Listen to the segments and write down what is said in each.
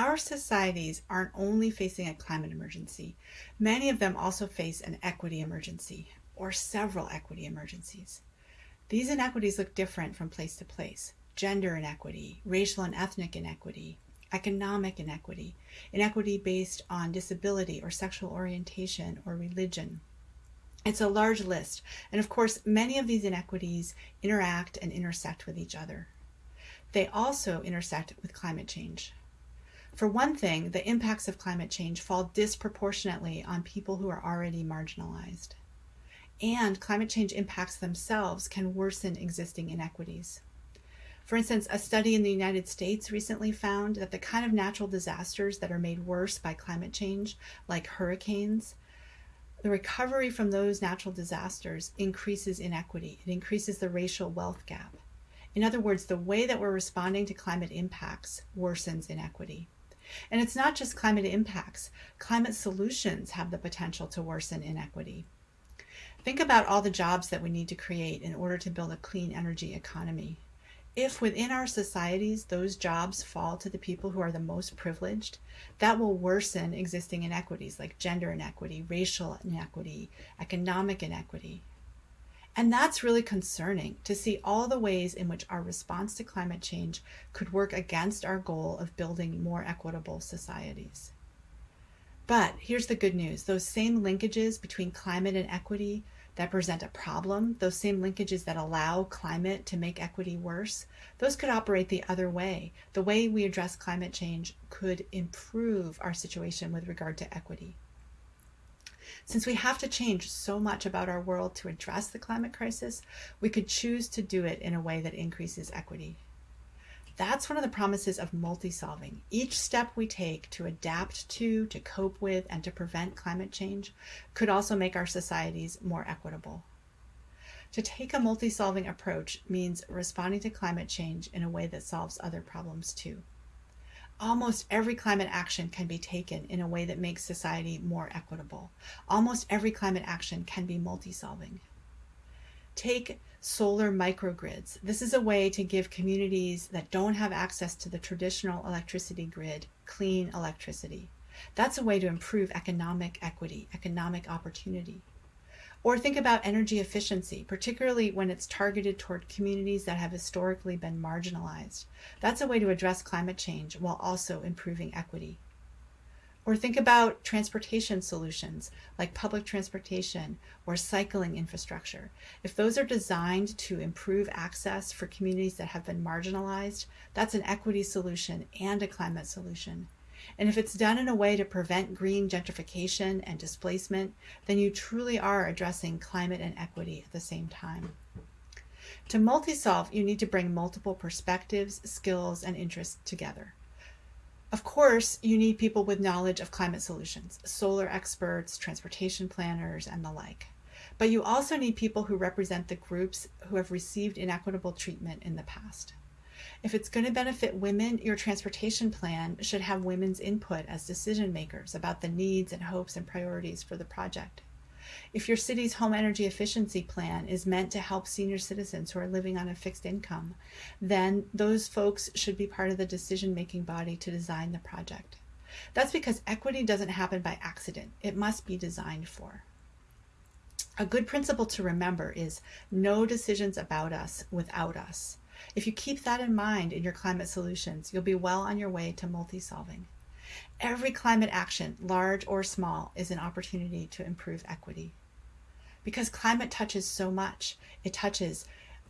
Our societies aren't only facing a climate emergency, many of them also face an equity emergency, or several equity emergencies. These inequities look different from place to place. Gender inequity, racial and ethnic inequity, economic inequity, inequity based on disability or sexual orientation or religion. It's a large list, and of course, many of these inequities interact and intersect with each other. They also intersect with climate change. For one thing, the impacts of climate change fall disproportionately on people who are already marginalized. And climate change impacts themselves can worsen existing inequities. For instance, a study in the United States recently found that the kind of natural disasters that are made worse by climate change, like hurricanes, the recovery from those natural disasters increases inequity. It increases the racial wealth gap. In other words, the way that we're responding to climate impacts worsens inequity. And it's not just climate impacts, climate solutions have the potential to worsen inequity. Think about all the jobs that we need to create in order to build a clean energy economy. If within our societies those jobs fall to the people who are the most privileged, that will worsen existing inequities like gender inequity, racial inequity, economic inequity. And that's really concerning to see all the ways in which our response to climate change could work against our goal of building more equitable societies. But here's the good news those same linkages between climate and equity that present a problem, those same linkages that allow climate to make equity worse, those could operate the other way. The way we address climate change could improve our situation with regard to equity. Since we have to change so much about our world to address the climate crisis, we could choose to do it in a way that increases equity. That's one of the promises of multi-solving. Each step we take to adapt to, to cope with, and to prevent climate change could also make our societies more equitable. To take a multi-solving approach means responding to climate change in a way that solves other problems too. Almost every climate action can be taken in a way that makes society more equitable. Almost every climate action can be multi-solving. Take solar microgrids. This is a way to give communities that don't have access to the traditional electricity grid clean electricity. That's a way to improve economic equity, economic opportunity. Or think about energy efficiency, particularly when it's targeted toward communities that have historically been marginalized. That's a way to address climate change while also improving equity. Or think about transportation solutions like public transportation or cycling infrastructure. If those are designed to improve access for communities that have been marginalized, that's an equity solution and a climate solution. And if it's done in a way to prevent green gentrification and displacement, then you truly are addressing climate and equity at the same time. To multi-solve, you need to bring multiple perspectives, skills, and interests together. Of course, you need people with knowledge of climate solutions, solar experts, transportation planners, and the like. But you also need people who represent the groups who have received inequitable treatment in the past. If it's going to benefit women, your transportation plan should have women's input as decision makers about the needs and hopes and priorities for the project. If your city's home energy efficiency plan is meant to help senior citizens who are living on a fixed income, then those folks should be part of the decision-making body to design the project. That's because equity doesn't happen by accident. It must be designed for. A good principle to remember is no decisions about us without us. If you keep that in mind in your climate solutions, you'll be well on your way to multi-solving. Every climate action, large or small, is an opportunity to improve equity because climate touches so much. It touches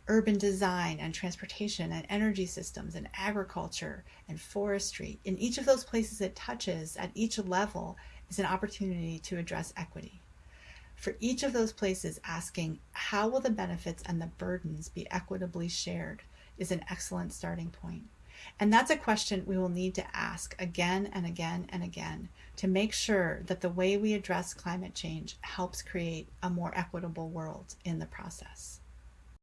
urban design and transportation and energy systems and agriculture and forestry. In each of those places it touches at each level is an opportunity to address equity. For each of those places asking how will the benefits and the burdens be equitably shared is an excellent starting point. And that's a question we will need to ask again and again and again to make sure that the way we address climate change helps create a more equitable world in the process.